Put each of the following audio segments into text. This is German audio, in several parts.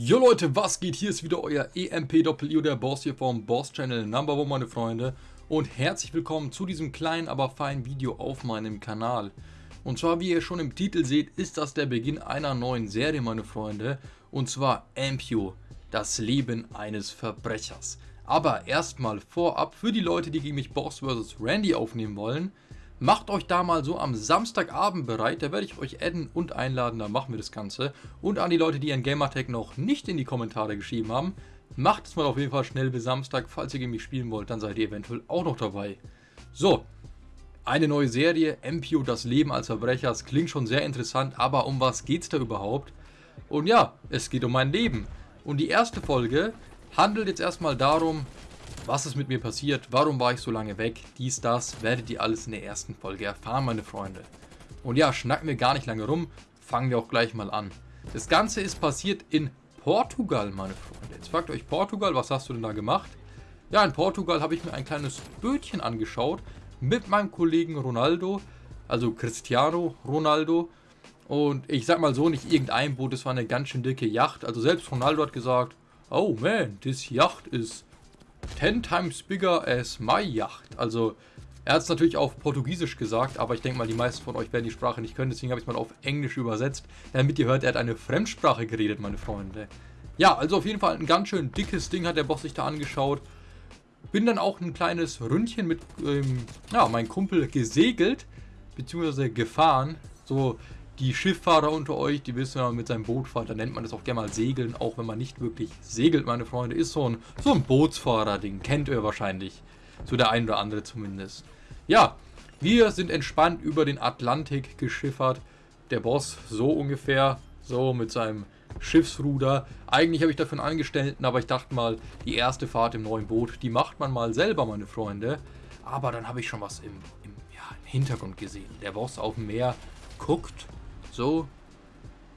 Jo Leute, was geht? Hier ist wieder euer EMP-Doppel-IO, der Boss hier vom Boss-Channel Number One, meine Freunde. Und herzlich willkommen zu diesem kleinen, aber feinen Video auf meinem Kanal. Und zwar, wie ihr schon im Titel seht, ist das der Beginn einer neuen Serie, meine Freunde. Und zwar Ampio, das Leben eines Verbrechers. Aber erstmal vorab, für die Leute, die gegen mich Boss vs. Randy aufnehmen wollen, Macht euch da mal so am Samstagabend bereit, da werde ich euch adden und einladen, da machen wir das Ganze. Und an die Leute, die ihren Gamertag noch nicht in die Kommentare geschrieben haben, macht es mal auf jeden Fall schnell bis Samstag, falls ihr gegen mich spielen wollt, dann seid ihr eventuell auch noch dabei. So, eine neue Serie, MPO, das Leben als Verbrecher, das klingt schon sehr interessant, aber um was geht es da überhaupt? Und ja, es geht um mein Leben. Und die erste Folge handelt jetzt erstmal darum, was ist mit mir passiert? Warum war ich so lange weg? Dies, das, werdet ihr alles in der ersten Folge erfahren, meine Freunde. Und ja, schnacken wir gar nicht lange rum, fangen wir auch gleich mal an. Das Ganze ist passiert in Portugal, meine Freunde. Jetzt fragt euch Portugal, was hast du denn da gemacht? Ja, in Portugal habe ich mir ein kleines Bötchen angeschaut mit meinem Kollegen Ronaldo, also Cristiano Ronaldo. Und ich sag mal so, nicht irgendein Boot, es war eine ganz schön dicke Yacht. Also selbst Ronaldo hat gesagt, oh man, this Yacht is 10 times bigger as my Yacht. Also, er hat es natürlich auf Portugiesisch gesagt, aber ich denke mal, die meisten von euch werden die Sprache nicht können, deswegen habe ich es mal auf Englisch übersetzt, damit ihr hört, er hat eine Fremdsprache geredet, meine Freunde. Ja, also auf jeden Fall ein ganz schön dickes Ding hat der Boss sich da angeschaut. Bin dann auch ein kleines Ründchen mit, ähm, ja, meinem Kumpel gesegelt, beziehungsweise gefahren. So, die Schifffahrer unter euch, die wissen, wenn man mit seinem Boot fährt, dann nennt man das auch gerne mal Segeln, auch wenn man nicht wirklich segelt, meine Freunde. Ist so ein, so ein Bootsfahrer-Ding, kennt ihr wahrscheinlich. So der ein oder andere zumindest. Ja, wir sind entspannt über den Atlantik geschiffert. Der Boss so ungefähr, so mit seinem Schiffsruder. Eigentlich habe ich dafür einen Angestellten, aber ich dachte mal, die erste Fahrt im neuen Boot, die macht man mal selber, meine Freunde. Aber dann habe ich schon was im, im, ja, im Hintergrund gesehen. Der Boss auf dem Meer guckt so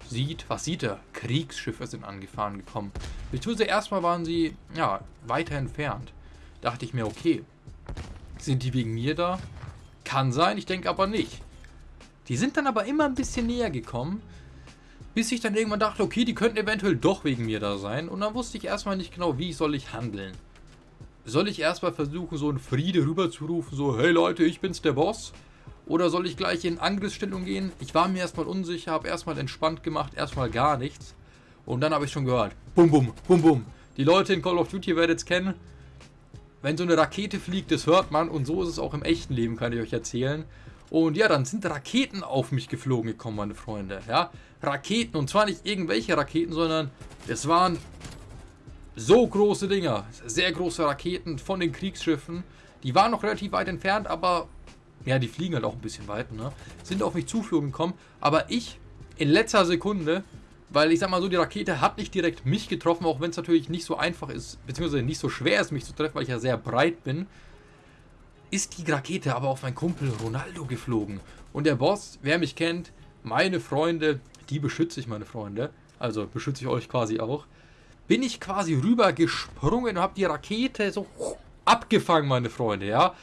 sieht, was sieht er? Kriegsschiffe sind angefahren gekommen. Beziehungsweise erstmal waren sie, ja, weiter entfernt. Dachte ich mir, okay, sind die wegen mir da? Kann sein, ich denke aber nicht. Die sind dann aber immer ein bisschen näher gekommen, bis ich dann irgendwann dachte, okay, die könnten eventuell doch wegen mir da sein. Und dann wusste ich erstmal nicht genau, wie soll ich handeln. Soll ich erstmal versuchen, so einen Friede rüberzurufen, so, hey Leute, ich bin's der Boss? Oder soll ich gleich in Angriffsstellung gehen? Ich war mir erstmal unsicher, habe erstmal entspannt gemacht, erstmal gar nichts. Und dann habe ich schon gehört, bum bum, bum bum. Die Leute in Call of Duty werdet es kennen. Wenn so eine Rakete fliegt, das hört man. Und so ist es auch im echten Leben, kann ich euch erzählen. Und ja, dann sind Raketen auf mich geflogen gekommen, meine Freunde. Ja, Raketen. Und zwar nicht irgendwelche Raketen, sondern es waren so große Dinger. Sehr große Raketen von den Kriegsschiffen. Die waren noch relativ weit entfernt, aber ja, die fliegen halt auch ein bisschen weit, ne? Sind auf mich zuflogen gekommen, aber ich in letzter Sekunde, weil ich sag mal so, die Rakete hat nicht direkt mich getroffen, auch wenn es natürlich nicht so einfach ist, beziehungsweise nicht so schwer ist, mich zu treffen, weil ich ja sehr breit bin, ist die Rakete aber auf meinen Kumpel Ronaldo geflogen. Und der Boss, wer mich kennt, meine Freunde, die beschütze ich, meine Freunde, also beschütze ich euch quasi auch, bin ich quasi rüber gesprungen und habe die Rakete so abgefangen, meine Freunde, ja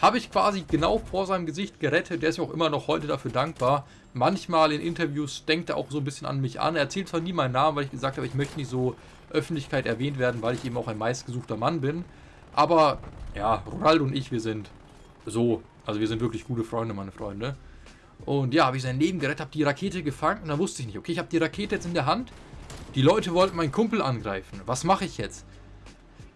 habe ich quasi genau vor seinem Gesicht gerettet. Der ist mir auch immer noch heute dafür dankbar. Manchmal in Interviews denkt er auch so ein bisschen an mich an. Er erzählt zwar nie meinen Namen, weil ich gesagt habe, ich möchte nicht so Öffentlichkeit erwähnt werden, weil ich eben auch ein meistgesuchter Mann bin. Aber ja, Ronaldo und ich, wir sind so, also wir sind wirklich gute Freunde, meine Freunde. Und ja, habe ich sein Leben gerettet, habe die Rakete gefangen und dann wusste ich nicht, okay, ich habe die Rakete jetzt in der Hand. Die Leute wollten meinen Kumpel angreifen. Was mache ich jetzt?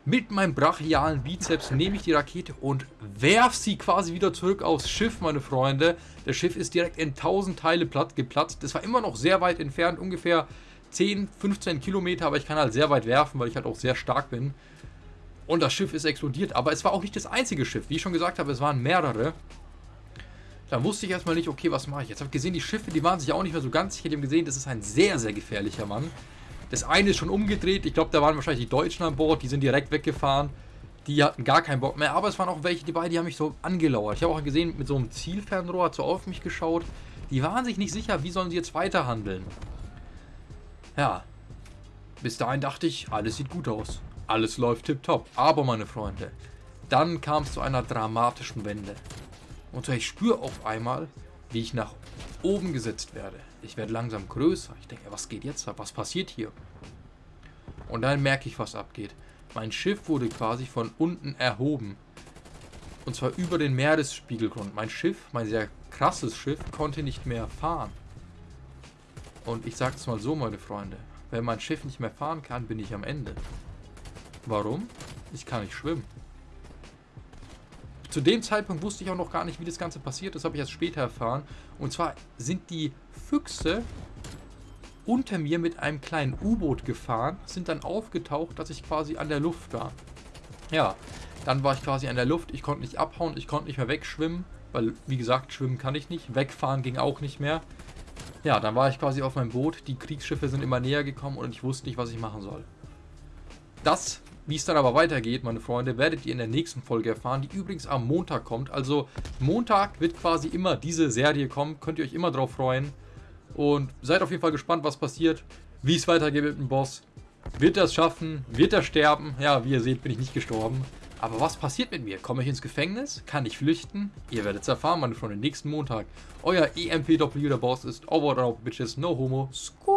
Mit meinem brachialen Bizeps nehme ich die Rakete und werfe sie quasi wieder zurück aufs Schiff, meine Freunde. Das Schiff ist direkt in tausend Teile platt geplatzt. Das war immer noch sehr weit entfernt, ungefähr 10, 15 Kilometer, aber ich kann halt sehr weit werfen, weil ich halt auch sehr stark bin. Und das Schiff ist explodiert, aber es war auch nicht das einzige Schiff. Wie ich schon gesagt habe, es waren mehrere. Da wusste ich erstmal nicht, okay, was mache ich jetzt? Ich habe gesehen, die Schiffe, die waren sich auch nicht mehr so ganz sicher. Die haben gesehen, das ist ein sehr, sehr gefährlicher Mann. Das eine ist schon umgedreht. Ich glaube, da waren wahrscheinlich die Deutschen an Bord. Die sind direkt weggefahren. Die hatten gar keinen Bock mehr. Aber es waren auch welche dabei, die haben mich so angelauert. Ich habe auch gesehen, mit so einem Zielfernrohr hat so auf mich geschaut. Die waren sich nicht sicher, wie sollen sie jetzt weiter handeln. Ja. Bis dahin dachte ich, alles sieht gut aus. Alles läuft tipptopp. Aber, meine Freunde, dann kam es zu einer dramatischen Wende. Und ich spüre auf einmal, wie ich nach oben gesetzt werde. Ich werde langsam größer. Ich denke, was geht jetzt ab? Was passiert hier? Und dann merke ich, was abgeht. Mein Schiff wurde quasi von unten erhoben. Und zwar über den Meeresspiegelgrund. Mein Schiff, mein sehr krasses Schiff, konnte nicht mehr fahren. Und ich sage es mal so, meine Freunde. Wenn mein Schiff nicht mehr fahren kann, bin ich am Ende. Warum? Ich kann nicht schwimmen. Zu dem Zeitpunkt wusste ich auch noch gar nicht, wie das Ganze passiert. Das habe ich erst später erfahren. Und zwar sind die Füchse unter mir mit einem kleinen U-Boot gefahren, sind dann aufgetaucht, dass ich quasi an der Luft war. Ja, dann war ich quasi an der Luft, ich konnte nicht abhauen, ich konnte nicht mehr wegschwimmen, weil, wie gesagt, schwimmen kann ich nicht, wegfahren ging auch nicht mehr. Ja, dann war ich quasi auf meinem Boot, die Kriegsschiffe sind immer näher gekommen und ich wusste nicht, was ich machen soll. Das, wie es dann aber weitergeht, meine Freunde, werdet ihr in der nächsten Folge erfahren, die übrigens am Montag kommt. Also Montag wird quasi immer diese Serie kommen, könnt ihr euch immer drauf freuen. Und seid auf jeden Fall gespannt, was passiert, wie es weitergeht mit dem Boss. Wird er es schaffen? Wird er sterben? Ja, wie ihr seht, bin ich nicht gestorben. Aber was passiert mit mir? Komme ich ins Gefängnis? Kann ich flüchten? Ihr werdet es erfahren, meine Freunde, nächsten Montag. Euer EMPW, der Boss ist over and out, bitches, no homo, school.